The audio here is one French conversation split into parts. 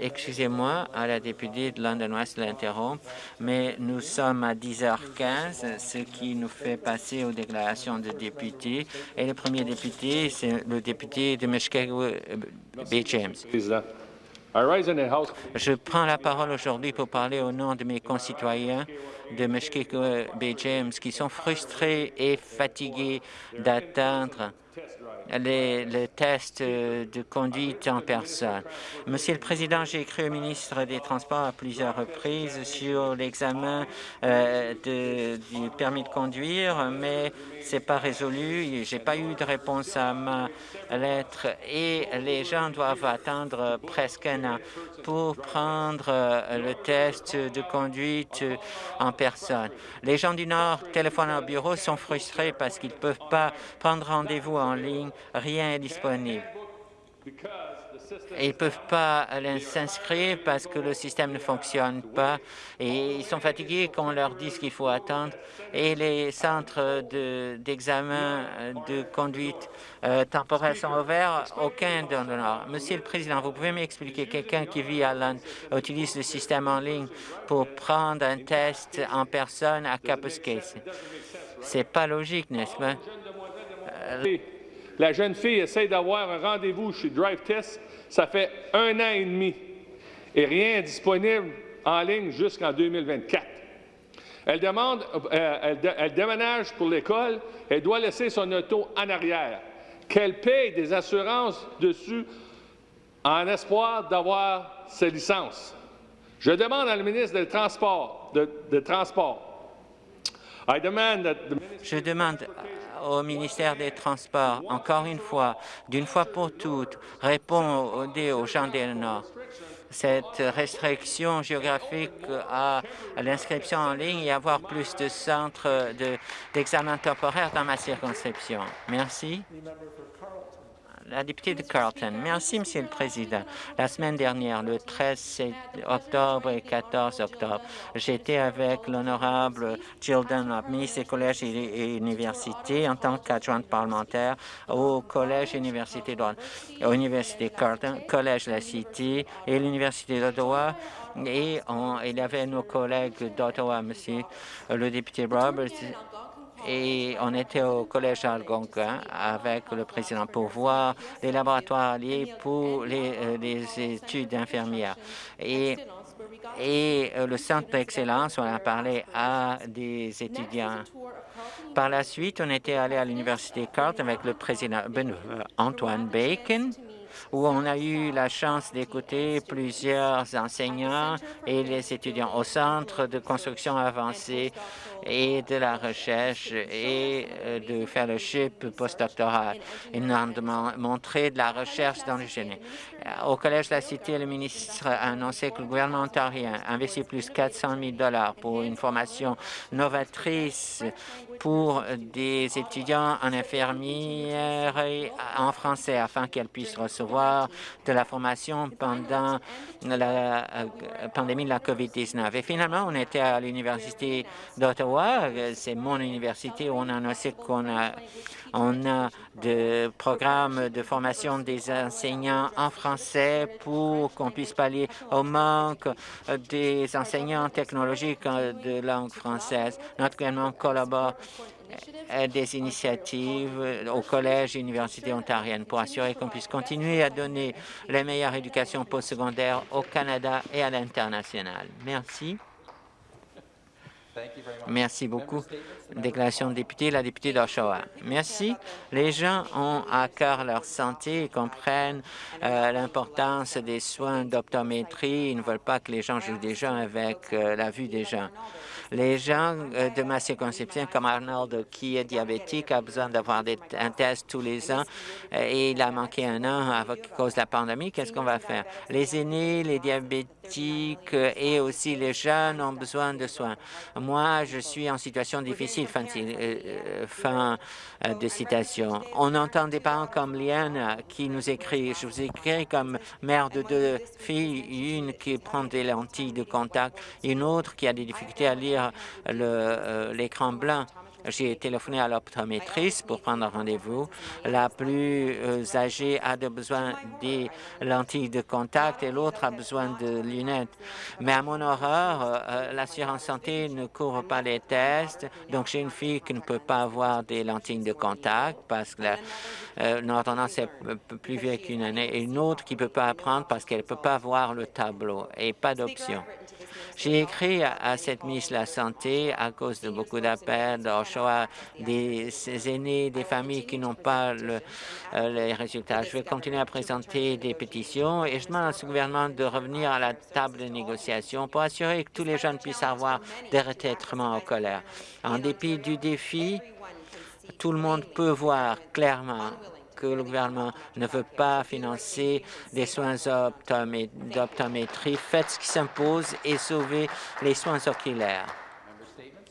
Excusez-moi à la députée de London West l'interrompre, mais nous sommes à 10h15, ce qui nous fait passer aux déclarations de députés. Et le premier député, c'est le député de Meshkego Bay James. Je prends la parole aujourd'hui pour parler au nom de mes concitoyens de Meshkego Bay James qui sont frustrés et fatigués d'atteindre les, tests de conduite en personne. Monsieur le Président, j'ai écrit au ministre des Transports à plusieurs reprises sur l'examen euh, du permis de conduire, mais c'est pas résolu. J'ai pas eu de réponse à ma et les gens doivent attendre presque un an pour prendre euh, le test de conduite en personne. Les gens du Nord téléphonent au bureau sont frustrés parce qu'ils ne peuvent pas prendre rendez-vous en ligne rien est disponible. Ils ne peuvent pas s'inscrire parce que le système ne fonctionne pas et ils sont fatigués qu'on leur dise qu'il faut attendre. Et les centres d'examen de, conduite euh, temporaire sont ouverts, aucun dans le Nord. Monsieur le Président, vous pouvez m'expliquer, quelqu'un qui vit à Londres utilise le système en ligne pour prendre un test en personne à Capuscase. C'est pas logique, n'est-ce pas? Euh, la jeune fille essaie d'avoir un rendez-vous chez Drive Test. Ça fait un an et demi et rien n'est disponible en ligne jusqu'en 2024. Elle, demande, euh, elle, déménage pour l'école, elle doit laisser son auto en arrière, qu'elle paye des assurances dessus en espoir d'avoir ses licences. Je demande à le ministre des Transports, de, de Transport, Je demande au ministère des Transports, encore une fois, d'une fois pour toutes, répond aux gens du Nord. Cette restriction géographique à l'inscription en ligne et avoir plus de centres d'examen temporaire dans ma circonscription. Merci la députée de Carlton. Merci, Monsieur le Président. La semaine dernière, le 13 octobre et 14 octobre, j'étais avec l'honorable Jill Dunlop, ministre des collèges et, universités, en tant qu'adjointe parlementaire au Collège et Université d'Ottawa, Université Carleton, Collège La Cité et l'Université d'Ottawa. Et il y avait nos collègues d'Ottawa, Monsieur le député Roberts, et on était au collège Algonquin avec le président pour voir les laboratoires liés pour les, euh, études infirmières. Et, et euh, le centre d'excellence, on a parlé à des étudiants. Par la suite, on était allé à l'université Carleton avec le président Antoine Bacon où on a eu la chance d'écouter plusieurs enseignants et les étudiants au Centre de construction avancée et de la recherche et euh, de fellowship postdoctoral. Ils nous ont montré de la recherche dans le génie. Au Collège de la Cité, le ministre a annoncé que le gouvernement ontarien investit plus de 400 000 pour une formation novatrice pour des étudiants en infirmière en français afin qu'elles puissent recevoir de la formation pendant la euh, pandémie de la COVID-19. Et finalement, on était à l'Université d'Ottawa, c'est mon université où on a annoncé qu'on a on a des programmes de formation des enseignants en français pour qu'on puisse pallier au manque des enseignants technologiques de langue française. Notre gouvernement collabore euh, des initiatives au collège et université ontarienne pour assurer qu'on puisse continuer à donner les meilleures éducations postsecondaires au Canada et à l'international. Merci. Merci beaucoup. Déclaration de député, la députée d'Oshawa. Merci. Les gens ont à cœur leur santé et comprennent euh, l'importance des soins d'optométrie. Ils ne veulent pas que les gens jouent déjà avec euh, la vue des gens. Les gens euh, de ma circonscription, comme Arnold, qui est diabétique, a besoin d'avoir un test tous les ans et il a manqué un an à cause de la pandémie. Qu'est-ce qu'on va faire? Les aînés, les diabétiques et aussi les jeunes ont besoin de soins. Moi, je suis en situation difficile, fin de, euh, fin euh, de citation. On entend des parents comme Liane qui nous écrit, je vous écris comme mère de deux filles, une qui prend des lentilles de contact, une autre qui a des difficultés à lire euh, l'écran blanc. J'ai téléphoné à l'optométriste pour prendre rendez-vous. La plus euh, âgée a besoin des lentilles de contact et l'autre a besoin de lunettes. Mais à mon horreur, euh, euh, l'assurance santé ne couvre pas les tests, donc j'ai une fille qui ne peut pas avoir des lentilles de contact parce que l'ordonnance est plus vieille qu'une année et une autre qui ne peut pas apprendre parce qu'elle ne peut pas voir le tableau et pas d'option. J'ai écrit à, cette ministre de la Santé à cause de beaucoup d'appels, d'Oshawa, des aînés, des familles qui n'ont pas euh, les résultats. Je vais continuer à présenter des pétitions et je demande à ce gouvernement de revenir à la table de négociation pour assurer que tous les jeunes puissent avoir des retraitements en colère. En dépit du défi, tout le monde peut voir clairement que le gouvernement ne veut pas financer des soins d'optométrie. Faites ce qui s'impose et sauvez les soins oculaires.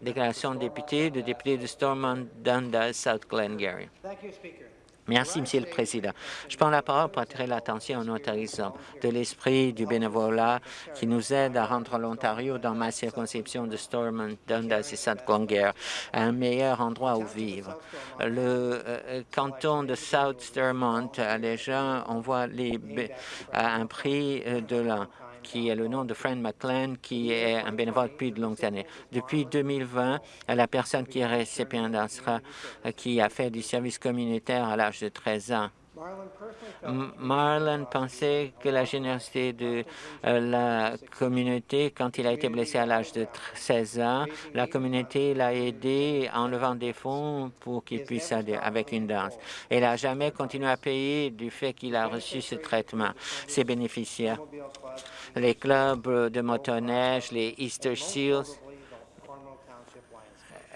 Déclaration de député, de député de Stormont, Dundas, South Glengarry. Merci, Monsieur le Président. Je prends la parole pour attirer l'attention en autorisant de l'esprit du bénévolat qui nous aide à rendre l'Ontario, dans ma circonscription de Stormont, Dundas et. Clair, un meilleur endroit où vivre. Le euh, canton de South Stormont, les gens, on voit les, un prix euh, de l'an qui est le nom de Fran McLean, qui est un bénévole depuis de longues années. Depuis 2020, la personne qui est récipiendaire, qui a fait du service communautaire à l'âge de 13 ans, Marlon pensait que la générosité de euh, la communauté, quand il a été blessé à l'âge de 16 ans, la communauté l'a aidé en levant des fonds pour qu'il puisse aller avec une danse. Il n'a jamais continué à payer du fait qu'il a reçu ce traitement. Ses bénéficiaires les clubs de motoneige, les Easter Seals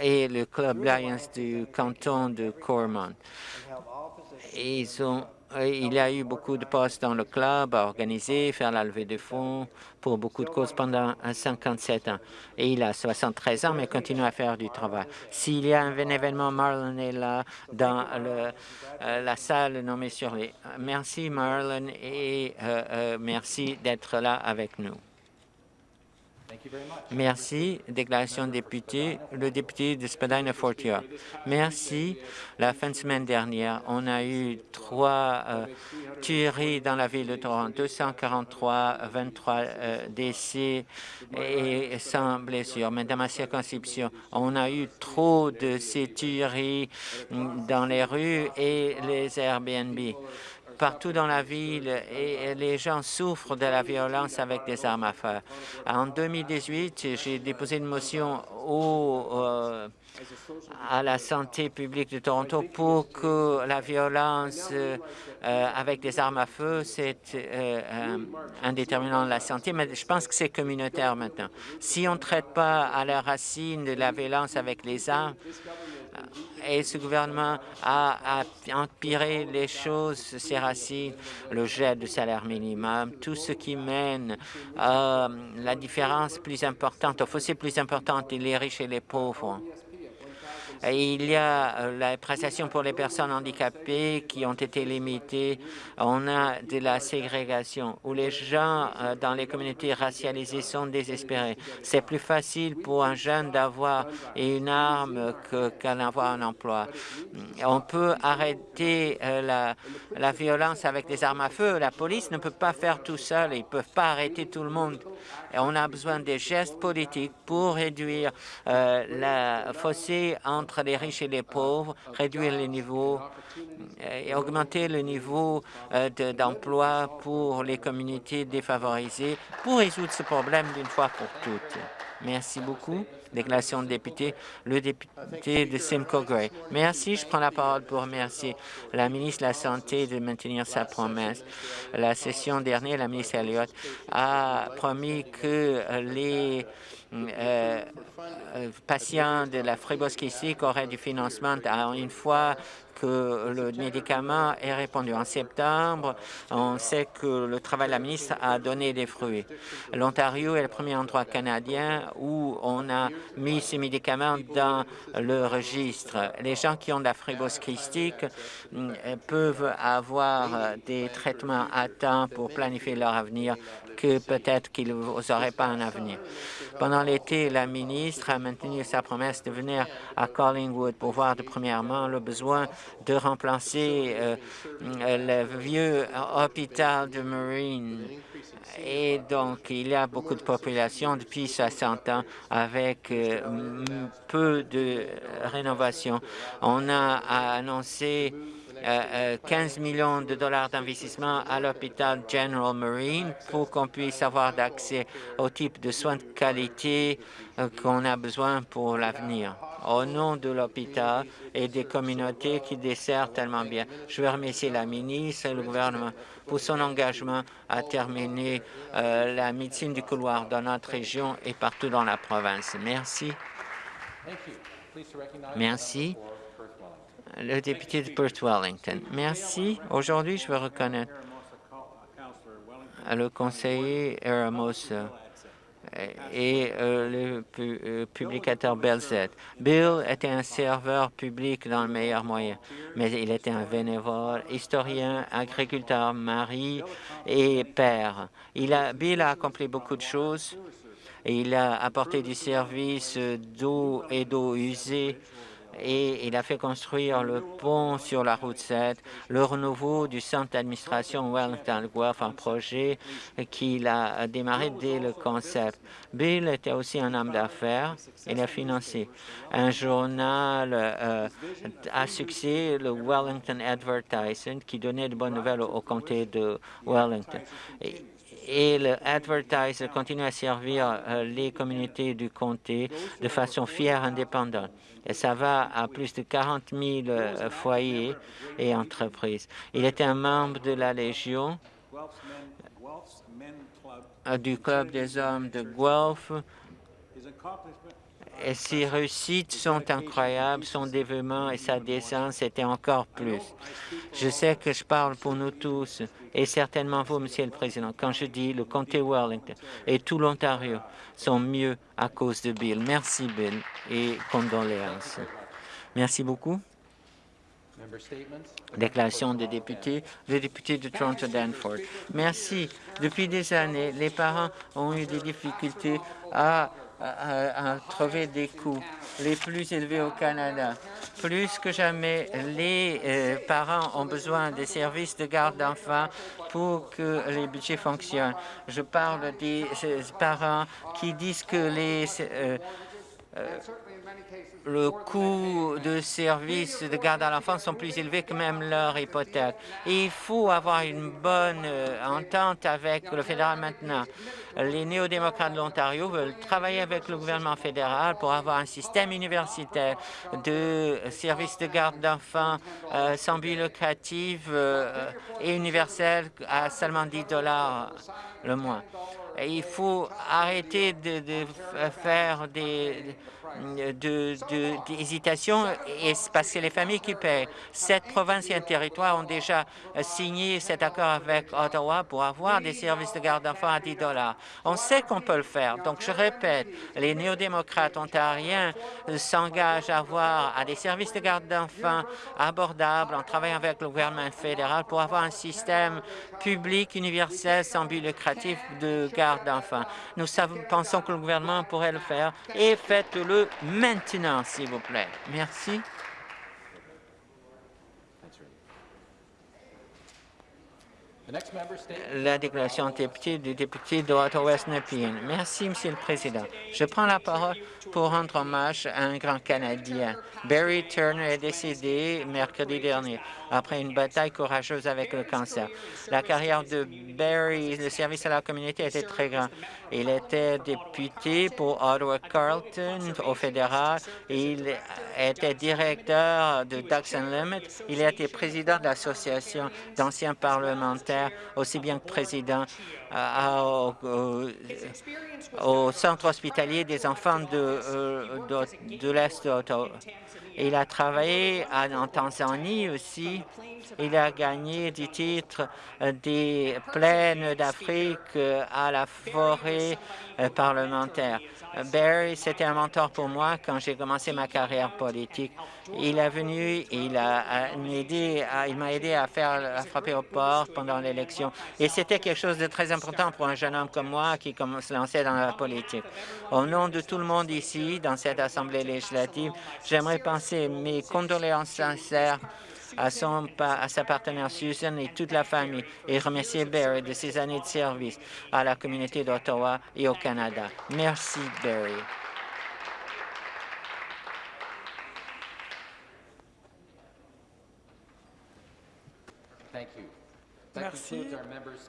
et le club Lions du canton de Cormont. Ils ont euh, il y a eu beaucoup de postes dans le club à organiser, faire la levée de fonds pour beaucoup de causes pendant 57 ans. Et il a 73 ans, mais continue à faire du travail. S'il y a un événement, Marlon est là dans euh, la salle nommée sur les... Merci Marlon et euh, merci d'être là avec nous. Merci. Déclaration de député, le député de Spadina Fortier. Merci. La fin de semaine dernière, on a eu trois euh, tueries dans la ville de Toronto, 243, 23 euh, décès et sans blessures. Mais dans ma circonscription, on a eu trop de ces tueries dans les rues et les Airbnb partout dans la ville et les gens souffrent de la violence avec des armes à feu. En 2018, j'ai déposé une motion au, euh, à la santé publique de Toronto pour que la violence euh, avec des armes à feu, c'est euh, un déterminant de la santé, mais je pense que c'est communautaire maintenant. Si on ne traite pas à la racine de la violence avec les armes, et ce gouvernement a, empiré les choses, ses racines, le jet de salaire minimum, tout ce qui mène à la différence plus importante, au fossé plus importante, les riches et les pauvres. Il y a euh, la prestation pour les personnes handicapées qui ont été limitées. On a de la ségrégation où les gens euh, dans les communautés racialisées sont désespérés. C'est plus facile pour un jeune d'avoir une arme qu'en avoir un emploi. On peut arrêter euh, la, violence avec des armes à feu. La police ne peut pas faire tout seul. Ils ne peuvent pas arrêter tout le monde. On a besoin des gestes politiques pour réduire la fossé entre les riches et les pauvres, réduire les niveaux euh, et augmenter le niveau euh, d'emploi pour les communautés défavorisées pour résoudre ce problème d'une fois pour toutes. Merci beaucoup. Déclaration de député, le député de Simcoe Gray. Merci. Je prends la parole pour remercier la ministre de la Santé de maintenir sa promesse. La session dernière, la ministre Elliott a promis que les euh, patients de la ici auraient du financement une fois que le médicament ait répondu. En septembre, on sait que le travail de la ministre a donné des fruits. L'Ontario est le premier endroit canadien où on a mis ces médicaments dans le registre. Les gens qui ont de la fibrose mm, peuvent avoir des traitements à temps pour planifier leur avenir que peut-être qu'ils n'auraient pas un avenir. Pendant l'été, la ministre a maintenu sa promesse de venir à Collingwood pour voir de premièrement le besoin de remplacer euh, le vieux hôpital de Marine. Et donc, il y a beaucoup de population depuis 60 ans avec euh, peu de rénovation. On a annoncé 15 euh, millions de dollars d'investissement à l'hôpital General Marine pour qu'on puisse avoir accès au type de soins de qualité qu'on a besoin pour l'avenir au nom de l'hôpital et des communautés qui desservent tellement bien. Je veux remercier la ministre et le gouvernement pour son engagement à terminer euh, la médecine du couloir dans notre région et partout dans la province. Merci. Merci. Le député de Perth Wellington. Merci. Aujourd'hui, je veux reconnaître le conseiller Eramos et euh, le euh, publicateur Belzet. Bill était un serveur public dans le meilleur moyen, mais il était un bénévole, historien, agriculteur, mari et père. Il a, Bill a accompli beaucoup de choses. Il a apporté du service d'eau et d'eau usée et il a fait construire le pont sur la route 7, le renouveau du centre d'administration Wellington Guelph, un projet qu'il a démarré dès le concept. Bill était aussi un homme d'affaires. Il a financé un journal euh, à succès, le Wellington Advertising, qui donnait de bonnes nouvelles au, comté de Wellington. Le Advertiser continue à servir euh, les communautés du comté de façon fière, indépendante et ça va à plus de 40 000 euh, foyers et entreprises. Il était un membre de la Légion, euh, du Club des hommes de Guelph. Ses réussites sont incroyables, son dévouement et sa décence étaient encore plus. Je sais que je parle pour nous tous, et certainement vous, Monsieur le Président, quand je dis le comté Wellington et tout l'Ontario sont mieux à cause de Bill. Merci, Bill, et condoléances. Merci beaucoup. Déclaration des députés, le député de Toronto Danforth. Merci. Depuis des années, les parents ont eu des difficultés à à, trouver des coûts les plus élevés au Canada. Plus que jamais, les euh, parents ont besoin des services de garde d'enfants pour que les budgets fonctionnent. Je parle des euh, parents qui disent que les euh, le coût de services de garde à l'enfant sont plus élevés que même leur hypothèque. il faut avoir une bonne euh, entente avec le fédéral maintenant. Les néo-démocrates de l'Ontario veulent travailler avec le gouvernement fédéral pour avoir un système universitaire de services de garde d'enfants euh, sans but lucratif euh, et universel à seulement 10 dollars le mois. il faut arrêter de faire des d'hésitation et parce que les familles qui paient. Sept provinces et un territoire ont déjà signé cet accord avec Ottawa pour avoir des services de garde d'enfants à 10 dollars. On sait qu'on peut le faire. Donc, je répète, les néo-démocrates ontariens s'engagent à avoir à des services de garde d'enfants abordables en travaillant avec le gouvernement fédéral pour avoir un système public universel sans but lucratif de garde d'enfants. Nous pensons que le gouvernement pourrait le faire et faites-le maintenant, s'il vous plaît. Merci. La déclaration député du député d'Ottawa-West Nepean. Merci, Monsieur le Président. Je prends la parole pour rendre hommage à un grand Canadien. Barry Turner est décédé mercredi dernier après une bataille courageuse avec le cancer. La carrière de Barry, le service à la communauté était très grand. Il était député pour Ottawa-Carlton au fédéral. Il était directeur de Ducks Unlimited. Il a été président de l'association d'anciens parlementaires, aussi bien que président au, au- au centre hospitalier des enfants de, euh, de, de l'Est. Il a travaillé en Tanzanie aussi. Il a gagné des titres euh, des plaines d'Afrique euh, à la forêt euh, parlementaire. Euh, Barry, c'était un mentor pour moi quand j'ai commencé ma carrière politique. Il est venu, il m'a aidé à faire à frapper aux portes pendant l'élection. Et c'était quelque chose de très important pour un jeune homme comme moi qui comme- se lançait dans la politique. Au nom de tout le monde ici, dans cette Assemblée législative, j'aimerais penser mes condoléances sincères à, son, à sa partenaire Susan et toute la famille et remercier Barry de ses années de service à la communauté d'Ottawa et au Canada. Merci, Barry. Merci.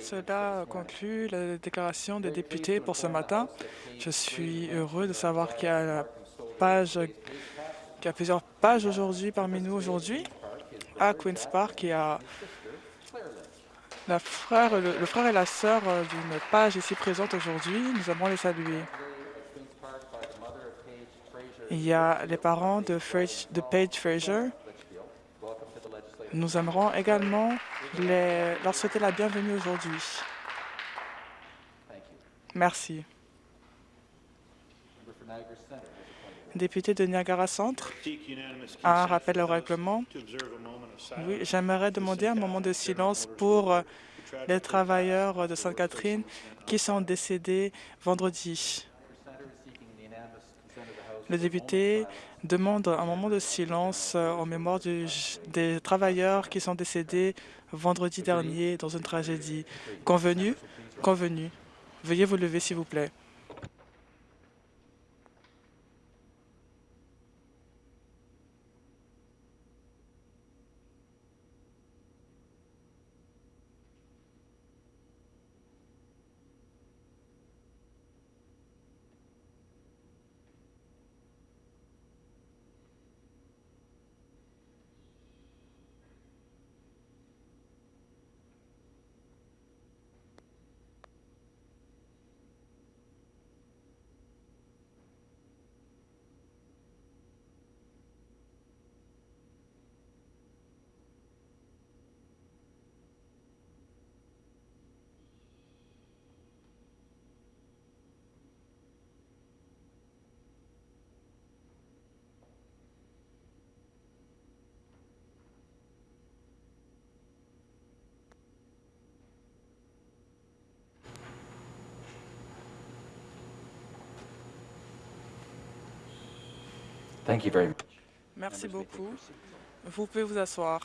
Cela conclut la déclaration des députés pour ce matin. Je suis heureux de savoir qu'il y a, la page, qu'il y a plusieurs pages aujourd'hui parmi nous aujourd'hui à Queen's Park. Il y a la frère, le, le frère et la sœur euh, d'une page ici présente aujourd'hui. Nous allons les saluer. Il y a les parents de, de Paige Fraser. Nous aimerons également les- leur souhaiter la bienvenue aujourd'hui. Merci. Député de Niagara Centre, un rappel au règlement. Oui, j'aimerais demander un moment de silence pour les travailleurs de Sainte-Catherine qui sont décédés vendredi. Le député demande un moment de silence euh, en mémoire du- des travailleurs qui sont décédés vendredi dernier dans une tragédie. Convenu? Convenu. Veuillez vous lever, s'il vous plaît. Thank you very much. Merci beaucoup. Vous pouvez vous asseoir.